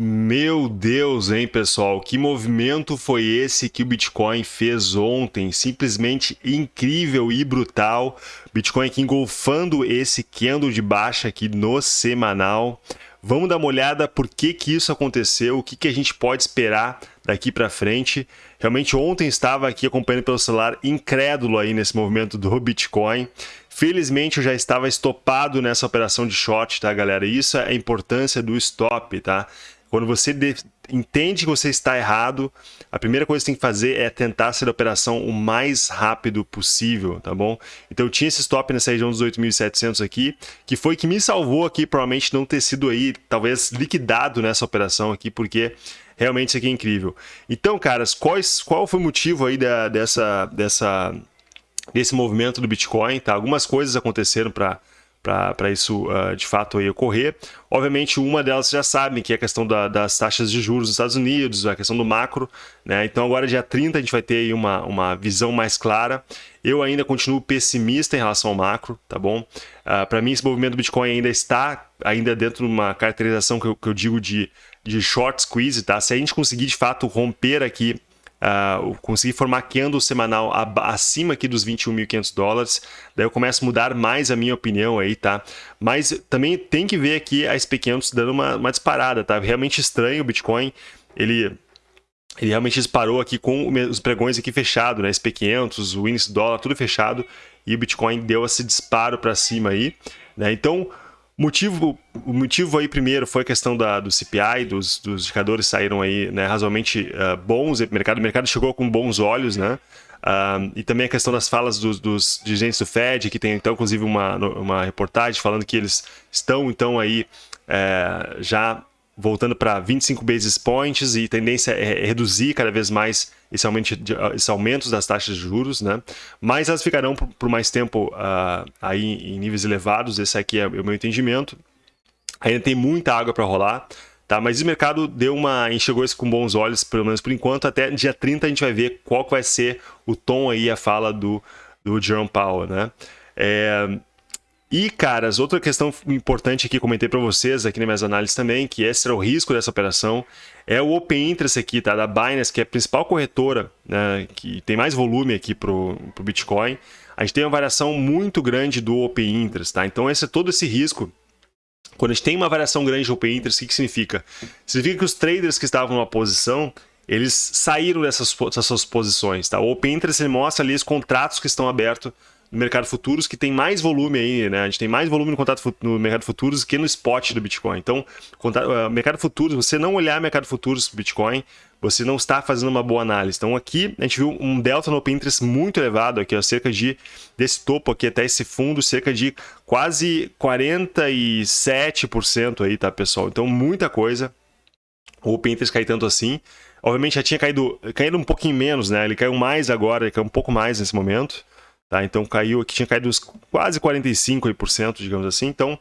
Meu Deus, hein, pessoal? Que movimento foi esse que o Bitcoin fez ontem? Simplesmente incrível e brutal. Bitcoin aqui engolfando esse candle de baixa aqui no semanal. Vamos dar uma olhada por que, que isso aconteceu, o que, que a gente pode esperar daqui para frente. Realmente ontem estava aqui acompanhando pelo celular, incrédulo aí nesse movimento do Bitcoin. Felizmente eu já estava estopado nessa operação de short, tá, galera? Isso é a importância do stop, tá? Quando você entende que você está errado, a primeira coisa que você tem que fazer é tentar sair da operação o mais rápido possível, tá bom? Então eu tinha esse stop nessa região dos 8.700 aqui, que foi que me salvou aqui, provavelmente não ter sido aí, talvez liquidado nessa operação aqui, porque realmente isso aqui é incrível. Então, caras, quais, qual foi o motivo aí da, dessa, dessa, desse movimento do Bitcoin, tá? Algumas coisas aconteceram para para isso uh, de fato aí ocorrer. Obviamente, uma delas já sabem, que é a questão da, das taxas de juros nos Estados Unidos, a questão do macro. Né? Então, agora, dia 30, a gente vai ter aí uma, uma visão mais clara. Eu ainda continuo pessimista em relação ao macro, tá bom? Uh, ah, para mim, esse movimento do Bitcoin ainda está ainda dentro de uma caracterização que eu, que eu digo de, de short squeeze, tá? Se a gente conseguir, de fato, romper aqui Uh, conseguir formar candle semanal acima aqui dos 21.500 dólares, daí eu começo a mudar mais a minha opinião aí, tá? Mas também tem que ver aqui a SP500 dando uma, uma disparada, tá? Realmente estranho o Bitcoin, ele ele realmente disparou aqui com os pregões aqui fechado, né? SP500, o índice dólar, tudo fechado, e o Bitcoin deu esse disparo para cima aí, né? Então, Motivo, o motivo aí primeiro foi a questão da, do CPI, dos, dos indicadores saíram aí né, razoavelmente uh, bons, o mercado, mercado chegou com bons olhos, né? Uh, e também a questão das falas dos, dos, dirigentes do Fed, que tem então inclusive uma, uma reportagem falando que eles estão então aí é, já voltando para 25 basis points e tendência é reduzir cada vez mais esse aumento, esse aumento das taxas de juros, né? Mas elas ficarão por, por mais tempo uh, aí em níveis elevados, esse aqui é o meu entendimento. Ainda tem muita água para rolar, tá? Mas o mercado deu uma enxergou isso com bons olhos, pelo menos por enquanto, até dia 30 a gente vai ver qual vai ser o tom aí, a fala do, do Jerome Powell, né? É, e, caras, outra questão importante aqui, comentei para vocês aqui nas minhas análises também, que esse era o risco dessa operação, é o Open Interest aqui, tá? Da Binance, que é a principal corretora, né? Que tem mais volume aqui pro, pro Bitcoin. A gente tem uma variação muito grande do Open Interest, tá? Então, esse é todo esse risco. Quando a gente tem uma variação grande do Open Interest, o que, que significa? Significa que os traders que estavam numa posição, eles saíram dessas, dessas posições, tá? O Open Interest ele mostra ali os contratos que estão abertos no mercado futuros que tem mais volume aí, né? A gente tem mais volume no contrato no mercado futuros que no spot do Bitcoin. Então, uh, mercado futuros, você não olhar mercado futuros Bitcoin, você não está fazendo uma boa análise. Então, aqui a gente viu um delta no Pinterest muito elevado aqui, ó, cerca de desse topo aqui até esse fundo, cerca de quase 47% aí, tá, pessoal? Então, muita coisa. O Pinterest cai tanto assim. Obviamente já tinha caído, caído um pouquinho menos, né? Ele caiu mais agora, ele caiu um pouco mais nesse momento. Tá? Então caiu aqui, tinha caído quase 45%, digamos assim. Então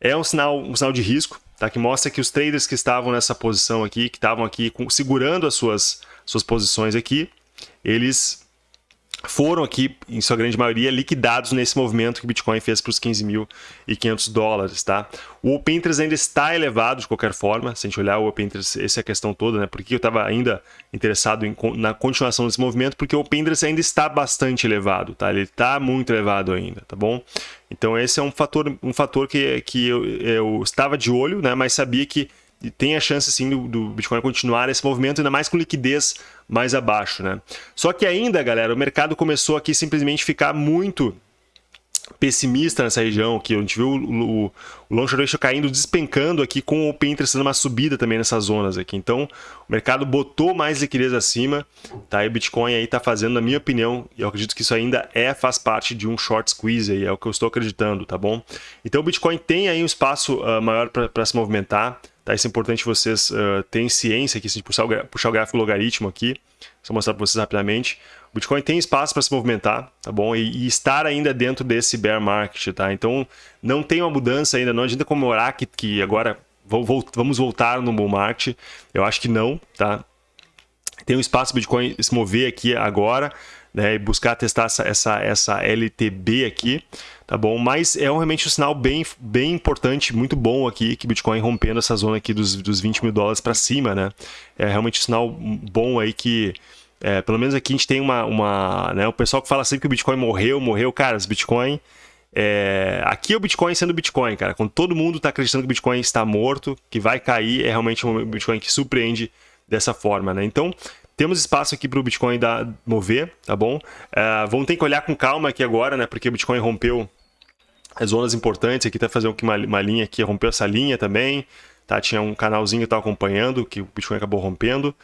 é um sinal, um sinal de risco, tá? que mostra que os traders que estavam nessa posição aqui, que estavam aqui segurando as suas, suas posições aqui, eles foram aqui, em sua grande maioria, liquidados nesse movimento que o Bitcoin fez para os 15.500 dólares, tá? O Open Interest ainda está elevado de qualquer forma, se a gente olhar o Open Interest, essa é a questão toda, né? Por que eu estava ainda interessado em, na continuação desse movimento? Porque o Open Interest ainda está bastante elevado, tá? Ele está muito elevado ainda, tá bom? Então esse é um fator, um fator que, que eu, eu estava de olho, né? Mas sabia que tem a chance sim do, do, Bitcoin continuar esse movimento, ainda mais com liquidez mais abaixo, né? Só que ainda, galera, o mercado começou aqui simplesmente ficar muito pessimista nessa região, que a gente viu o, o, o long short ratio caindo, despencando aqui com o Open Interest dando uma subida também nessas zonas aqui. Então, o mercado botou mais liquidez acima, tá? E o Bitcoin aí tá fazendo, na minha opinião, e eu acredito que isso ainda é, faz parte de um short squeeze aí, é o que eu estou acreditando, tá bom? Então, o Bitcoin tem aí um espaço uh, maior para se movimentar, Tá? Isso é importante vocês uh, terem ciência aqui, se puxar o, puxar o gráfico logaritmo aqui, só mostrar para vocês rapidamente. O Bitcoin tem espaço para se movimentar, tá bom? E, e, estar ainda dentro desse bear market, tá? Então, não tem uma mudança ainda, não adianta comemorar que, que agora vamos voltar no bull market. Eu acho que não, tá? Tem um espaço para o Bitcoin se mover aqui agora, né, e buscar testar essa, essa, essa LTB aqui, tá bom? Mas é realmente um sinal bem, bem importante, muito bom aqui, que Bitcoin rompendo essa zona aqui dos, dos 20 mil dólares para cima, né? É realmente um sinal bom aí que, é, pelo menos aqui a gente tem uma, uma né, o pessoal que fala sempre que o Bitcoin morreu, morreu, cara, os Bitcoin... É, aqui é o Bitcoin sendo Bitcoin, cara. Quando todo mundo está acreditando que o Bitcoin está morto, que vai cair, é realmente um Bitcoin que surpreende dessa forma, né? Então, temos espaço aqui para o Bitcoin dar, mover, tá bom? É, vamos ter que olhar com calma aqui agora, né? Porque o Bitcoin rompeu as zonas importantes. Aqui tá fazendo uma, uma linha aqui, rompeu essa linha também, tá? Tinha um canalzinho que estava acompanhando, que o Bitcoin acabou rompendo,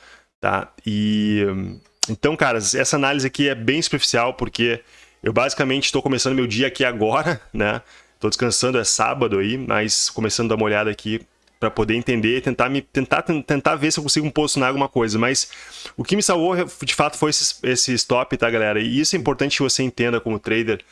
tá? E... Então, cara, essa análise aqui é bem superficial, porque eu basicamente estou começando meu dia aqui agora, né? Estou descansando, é sábado aí, mas começando a dar uma olhada aqui para poder entender, tentar me tentar tentar ver se eu consigo posicionar alguma coisa, mas o que me salvou de fato foi esse, esse stop, tá, galera? E isso é importante que você entenda como trader,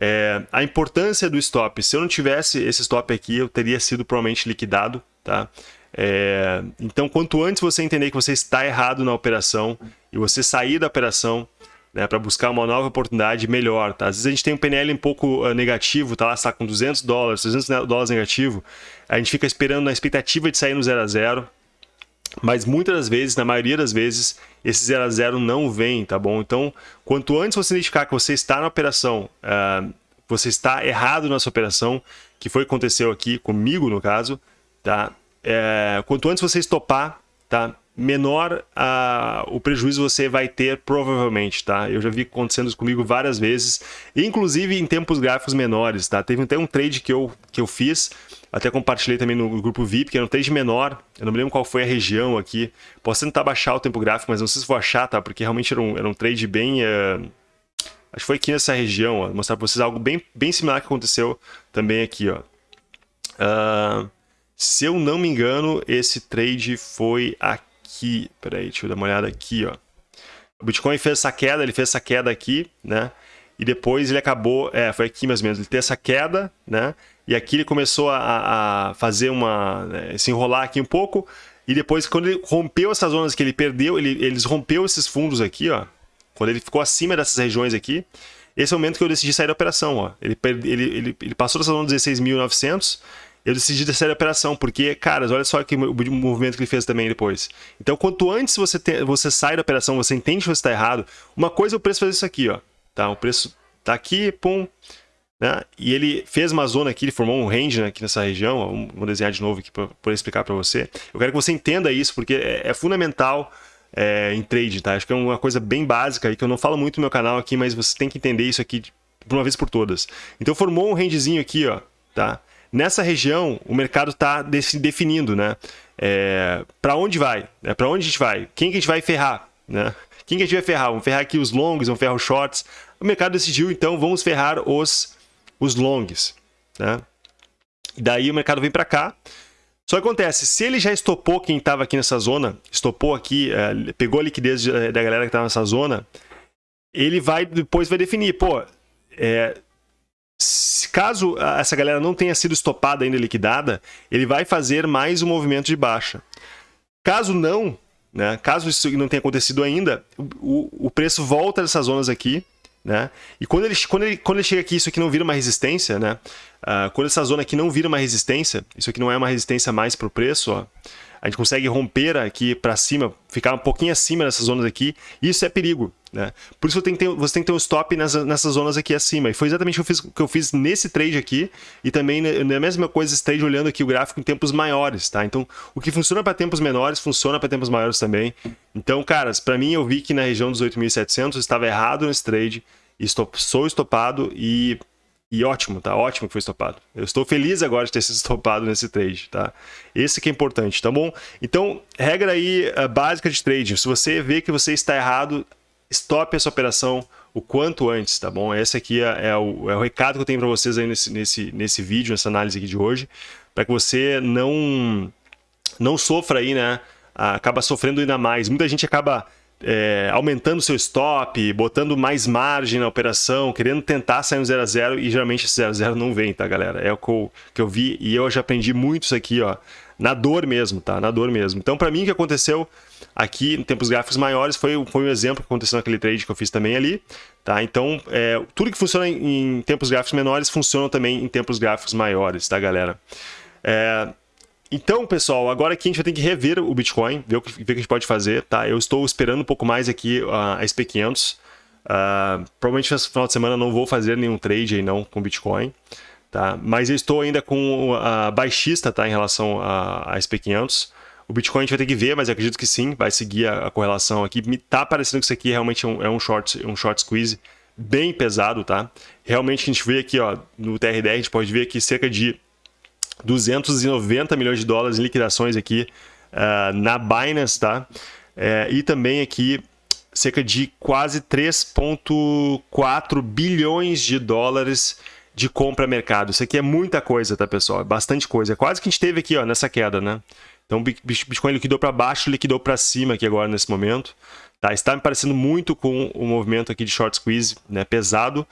é, a importância do stop. Se eu não tivesse esse stop aqui, eu teria sido provavelmente liquidado, tá? É, então, quanto antes você entender que você está errado na operação e você sair da operação, né, para buscar uma nova oportunidade melhor. Tá? Às vezes a gente tem um PNL um pouco uh, negativo, tá lá, está com 200 dólares, 300 dólares negativo, a gente fica esperando na expectativa de sair no 0 a 0 mas muitas das vezes, na maioria das vezes, esse 0 a 0 não vem, tá bom? Então, quanto antes você identificar que você está na operação, uh, você está errado nessa operação, que foi aconteceu aqui comigo, no caso, tá? É, quanto antes você estopar, tá? Menor o prejuízo você vai ter provavelmente, tá? Eu já vi acontecendo isso comigo várias vezes, inclusive em tempos gráficos menores, tá? Teve até um trade que eu, que eu fiz, até compartilhei também no grupo VIP, que era um trade menor, eu não me lembro qual foi a região aqui, posso tentar baixar o tempo gráfico, mas não sei se vou achar, tá? Porque realmente era um, era um trade bem... Uh... Acho que foi aqui nessa região, ó, mostrar para vocês algo bem, bem similar que aconteceu também aqui, ó. Uh... Se eu não me engano, esse trade foi aqui aqui, peraí, deixa eu dar uma olhada aqui, ó. O Bitcoin fez essa queda, ele fez essa queda aqui, né? E depois ele acabou, é, foi aqui mais ou menos, ele teve essa queda, né? E aqui ele começou a, a fazer uma, né, se enrolar aqui um pouco. E depois, quando ele rompeu essas zonas que ele perdeu, ele, eles rompeu esses fundos aqui, ó. Quando ele ficou acima dessas regiões aqui, esse é o momento que eu decidi sair da operação, ó. Ele, ele, ele, ele passou dessa zona 16.900 eu decidi descer a operação, porque, cara, olha só que o movimento que ele fez também depois. Então, quanto antes você, te, você sai da operação, você entende que você está errado, uma coisa é o preço fazer isso aqui, ó. Tá? O preço tá aqui, pum, né? E ele fez uma zona aqui, ele formou um range né, aqui nessa região, ó, vou desenhar de novo aqui para poder explicar para você. Eu quero que você entenda isso, porque é, é fundamental é, em trade, tá? Acho que é uma coisa bem básica aí, que eu não falo muito no meu canal aqui, mas você tem que entender isso aqui de uma vez por todas. Então formou um rangezinho aqui, ó, tá? Nessa região, o mercado está definindo, né? É, para onde vai? É, para onde a gente vai? Quem que a gente vai ferrar? Né? Quem que a gente vai ferrar? Vamos ferrar aqui os longs, vamos ferrar os shorts. O mercado decidiu, então, vamos ferrar os, os longs. Né? Daí o mercado vem para cá. Só acontece, se ele já estopou quem estava aqui nessa zona, estopou aqui, é, pegou a liquidez da galera que estava nessa zona, ele vai depois vai definir, pô, é, caso essa galera não tenha sido estopada ainda liquidada, ele vai fazer mais um movimento de baixa. Caso não, né, caso isso não tenha acontecido ainda, o, o preço volta dessas zonas aqui, né? E quando ele, quando, ele, quando ele chega aqui, isso aqui não vira uma resistência, né? Uh, quando essa zona aqui não vira uma resistência, isso aqui não é uma resistência mais para o preço, ó, a gente consegue romper aqui para cima, ficar um pouquinho acima dessas zonas aqui, isso é perigo. Né? Por isso você tem que ter, você tem que ter um stop nessas, nessas zonas aqui acima. E foi exatamente o que eu, fiz, que eu fiz nesse trade aqui, e também na mesma coisa esse trade olhando aqui o gráfico em tempos maiores. Tá? Então, o que funciona para tempos menores, funciona para tempos maiores também. Então, caras, para mim eu vi que na região dos 8.700 estava errado nesse trade, estop, sou estopado e e ótimo, tá? Ótimo que foi estopado. Eu estou feliz agora de ter sido estopado nesse trade, tá? Esse que é importante, tá bom? Então, regra aí uh, básica de trading. Se você vê que você está errado, stop essa operação o quanto antes, tá bom? Esse aqui é, é, o, é o, recado que eu tenho para vocês aí nesse, nesse, nesse vídeo, nessa análise aqui de hoje, para que você não, não sofra aí, né? Acaba sofrendo ainda mais. Muita gente acaba é, aumentando seu stop, botando mais margem na operação, querendo tentar sair um 0 a 0 e geralmente esse 0 a 0 não vem, tá, galera? É o que eu, vi e eu já aprendi muito isso aqui, ó, na dor mesmo, tá? Na dor mesmo. Então, para mim, o que aconteceu aqui em tempos gráficos maiores foi, foi um exemplo que aconteceu naquele trade que eu fiz também ali, tá? Então, é, tudo que funciona em, em tempos gráficos menores funciona também em tempos gráficos maiores, tá, galera? É, então, pessoal, agora aqui a gente vai ter que rever o Bitcoin, ver o que, ver o que a gente pode fazer, tá? Eu estou esperando um pouco mais aqui a SP500. Uh, provavelmente nesse final de semana não vou fazer nenhum trade aí não com Bitcoin, tá? Mas eu estou ainda com a baixista, tá? Em relação a, a SP500. O Bitcoin a gente vai ter que ver, mas acredito que sim, vai seguir a, a correlação aqui. Me tá parecendo que isso aqui realmente é um, é um, short, um short squeeze bem pesado, tá? Realmente a gente vê aqui, ó, no TRD a gente pode ver que cerca de 290 milhões de dólares em liquidações aqui uh, na Binance, tá? É, e também aqui cerca de quase 3,4 bilhões de dólares de compra mercado. Isso aqui é muita coisa, tá, pessoal? É bastante coisa. É quase que a gente teve aqui, ó, nessa queda, né? Então, Bitcoin liquidou para baixo, liquidou para cima aqui agora nesse momento. Tá? Está me parecendo muito com o movimento aqui de short squeeze, né? Pesado.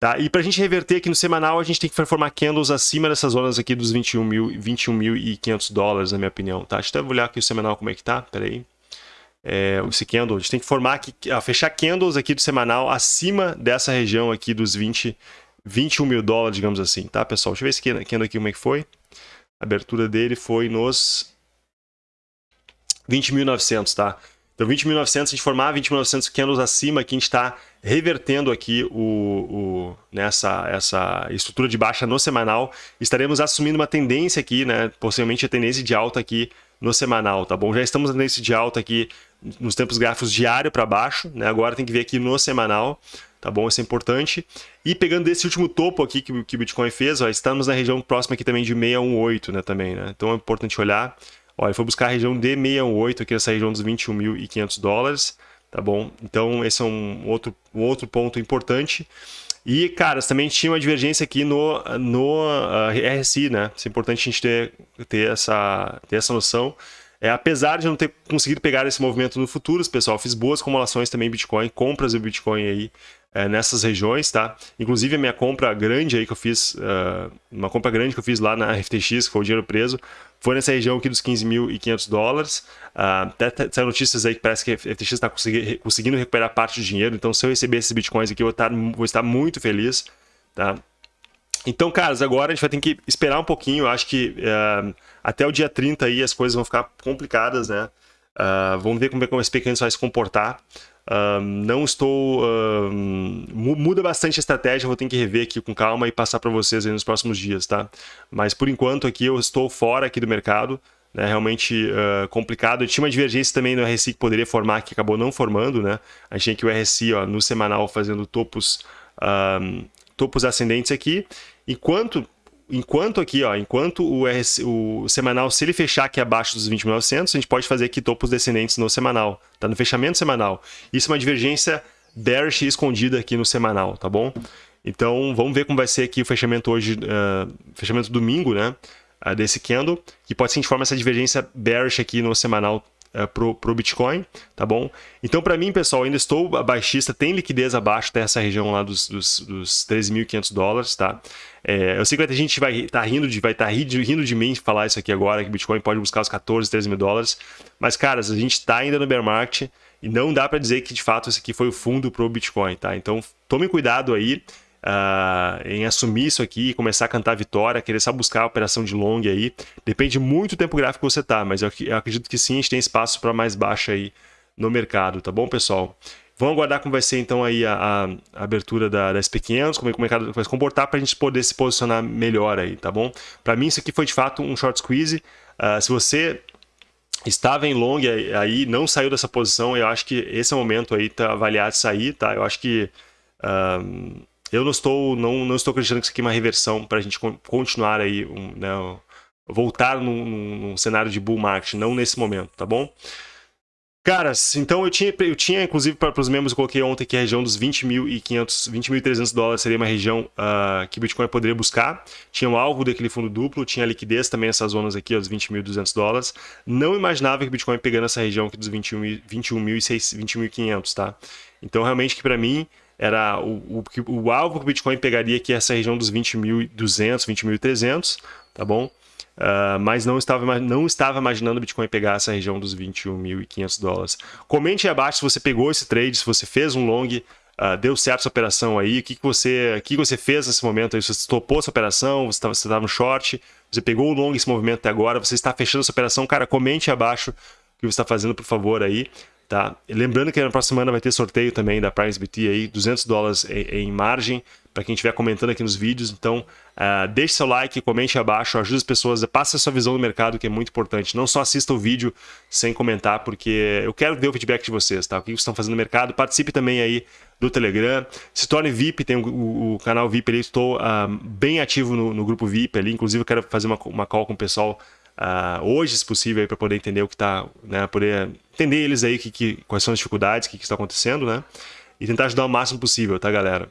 Tá? E para a gente reverter aqui no semanal, a gente tem que formar candles acima dessas zonas aqui dos 21.500 21 dólares, na minha opinião. Tá? Deixa eu olhar aqui o semanal como é que tá, peraí. É, esse candle, a gente tem que formar aqui, fechar candles aqui do semanal acima dessa região aqui dos 20, 21 mil dólares, digamos assim, tá, pessoal? Deixa eu ver esse candle aqui como é que foi. A abertura dele foi nos 20.900, tá? Então 20.900, a gente formar 20.900 candles acima, aqui a gente está revertendo aqui o, o, nessa essa estrutura de baixa no semanal, estaremos assumindo uma tendência aqui, né, possivelmente a tendência de alta aqui no semanal, tá bom? Já estamos na tendência de alta aqui nos tempos gráficos diário para baixo, né? Agora tem que ver aqui no semanal, tá bom? Isso é importante. E pegando esse último topo aqui que, que o Bitcoin fez, ó, estamos na região próxima aqui também de 618, né, também, né? Então é importante olhar. Olha, ele foi buscar a região de 618 aqui nessa região dos 21.500 dólares tá bom? Então esse é um outro, um outro ponto importante. E, cara, também tinha uma divergência aqui no, no uh, ah, RSI, né? Isso é importante a gente ter, ter, essa, ter essa noção. É, apesar de não ter conseguido pegar esse movimento no futuro, pessoal, fiz boas acumulações também em Bitcoin, compras de Bitcoin aí é, nessas regiões, tá? Inclusive a minha compra grande aí que eu fiz, uh, uma compra grande que eu fiz lá na FTX, que foi o dinheiro preso, foi nessa região aqui dos 15.500 dólares. Uh, até saiu notícias aí que parece que a FTX está consegui conseguindo recuperar parte do dinheiro, então se eu receber esses bitcoins aqui eu vou estar, vou estar muito feliz, tá? Então, caras, agora a gente vai ter que esperar um pouquinho, eu acho que uh, até o dia 30 aí as coisas vão ficar complicadas, né? Uh, vamos ver como, é, como esse pequeno vai se comportar. Não estou... Uh, muda bastante a estratégia, vou ter que rever aqui com calma e passar para vocês nos próximos dias, tá? Mas por enquanto aqui eu estou fora aqui do mercado, né? realmente uh, complicado. tinha uma divergência também no RSI que poderia formar, que acabou não formando, né? A gente tem aqui o RSI ó, no semanal fazendo topos, topos ascendentes aqui, enquanto enquanto aqui, ó, enquanto o, RS, o semanal, se ele fechar aqui abaixo dos 20.900, a gente pode fazer aqui topos descendentes no semanal, tá? No fechamento semanal. Isso é uma divergência bearish escondida aqui no semanal, tá bom? Então, vamos ver como vai ser aqui o fechamento hoje, uh, fechamento domingo, né? Uh, desse candle, que pode ser de forma essa divergência bearish aqui no semanal uh, pro, Bitcoin, tá bom? Então, para mim, pessoal, ainda estou baixista, tem liquidez abaixo dessa região lá dos, dos, dos 13.500 dólares, tá? É, eu sei que ter gente vai estar tá rindo, de, tá rindo, de mim falar isso aqui agora, que Bitcoin pode buscar os 14, 13 mil dólares, mas, caras, a gente está ainda no bear market e não dá para dizer que, de fato, esse aqui foi o fundo pro Bitcoin, tá? Então, tome cuidado aí, Uh, em assumir isso aqui começar a cantar vitória, querer só buscar a operação de long aí. Depende muito do tempo gráfico que você tá, mas eu, eu acredito que sim, a gente tem espaço para mais baixa aí no mercado, tá bom, pessoal? Vamos aguardar como vai ser então aí a, a, a abertura da, da SP500, como, é, o mercado vai se comportar para a gente poder se posicionar melhor aí, tá bom? Para mim isso aqui foi de fato um short squeeze. Uh, se você estava em long aí, não saiu dessa posição, eu acho que esse é o momento aí para avaliar de sair, tá? Eu acho que uh, eu não estou, não, não estou acreditando que isso aqui é uma reversão para a gente continuar aí, um, né, voltar num, num, cenário de bull market, não nesse momento, tá bom? Caras, então eu tinha, eu tinha inclusive para os membros, eu coloquei ontem que a região dos 20.500, 20.300 dólares seria uma região uh, que Bitcoin poderia buscar. Tinha um alvo daquele fundo duplo, tinha liquidez também essas zonas aqui, os 20.200 dólares. Não imaginava que Bitcoin pegando essa região aqui dos 21.500, 21, tá? Então realmente que para mim era o, o, o alvo que o Bitcoin pegaria aqui é essa região dos 20.200, 20.300, tá bom? Uh, mas não estava, não estava imaginando o Bitcoin pegar essa região dos 21.500 dólares. Comente aí abaixo se você pegou esse trade, se você fez um long, uh, deu certo essa operação aí, o que, que, você, o que, que você fez nesse momento aí, se você topou essa operação, você estava, você estava no short, você pegou o long esse movimento até agora, você está fechando essa operação, cara, comente abaixo o que você está fazendo, por favor, aí. Tá? Lembrando que na próxima semana vai ter sorteio também da PriceBT aí, 200 dólares em, em margem para quem estiver comentando aqui nos vídeos. Então, uh, deixe seu like, comente abaixo, ajude as pessoas, passe a sua visão do mercado, que é muito importante. Não só assista o vídeo sem comentar, porque eu quero ver o feedback de vocês, tá? O que vocês estão fazendo no mercado. Participe também aí do Telegram. Se torne VIP, tem o, o, o canal VIP ali, estou uh, bem ativo no, no, grupo VIP ali. Inclusive, eu quero fazer uma, uma call com o pessoal uh, hoje, se possível, para poder entender o que está, né? Poder entender eles aí que, que, quais são as dificuldades, o que, que está acontecendo, né? E tentar ajudar o máximo possível, tá, galera?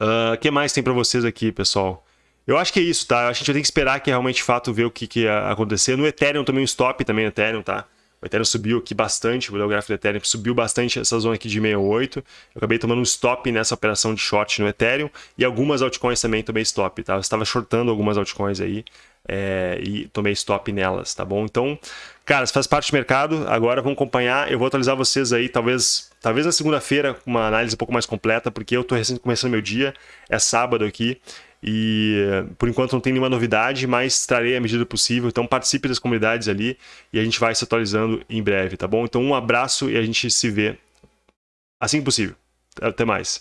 O uh, que mais tem para vocês aqui, pessoal? Eu acho que é isso, tá? A gente vai ter que esperar que realmente, de fato, ver o que, que ia acontecer. No Ethereum também, um stop também no Ethereum, tá? O Ethereum subiu aqui bastante, vou dar o gráfico do Ethereum, subiu bastante essa zona aqui de 68. Eu acabei tomando um stop nessa operação de short no Ethereum e algumas altcoins também tomei stop, tá? Eu estava shortando algumas altcoins aí é, e tomei stop nelas, tá bom? Então, cara, faz parte do mercado, agora vamos acompanhar. Eu vou atualizar vocês aí, talvez Talvez na segunda-feira, uma análise um pouco mais completa, porque eu estou recém começando meu dia, é sábado aqui, e por enquanto não tem nenhuma novidade, mas trarei a medida possível. Então participe das comunidades ali e a gente vai se atualizando em breve, tá bom? Então um abraço e a gente se vê assim que possível. Até mais.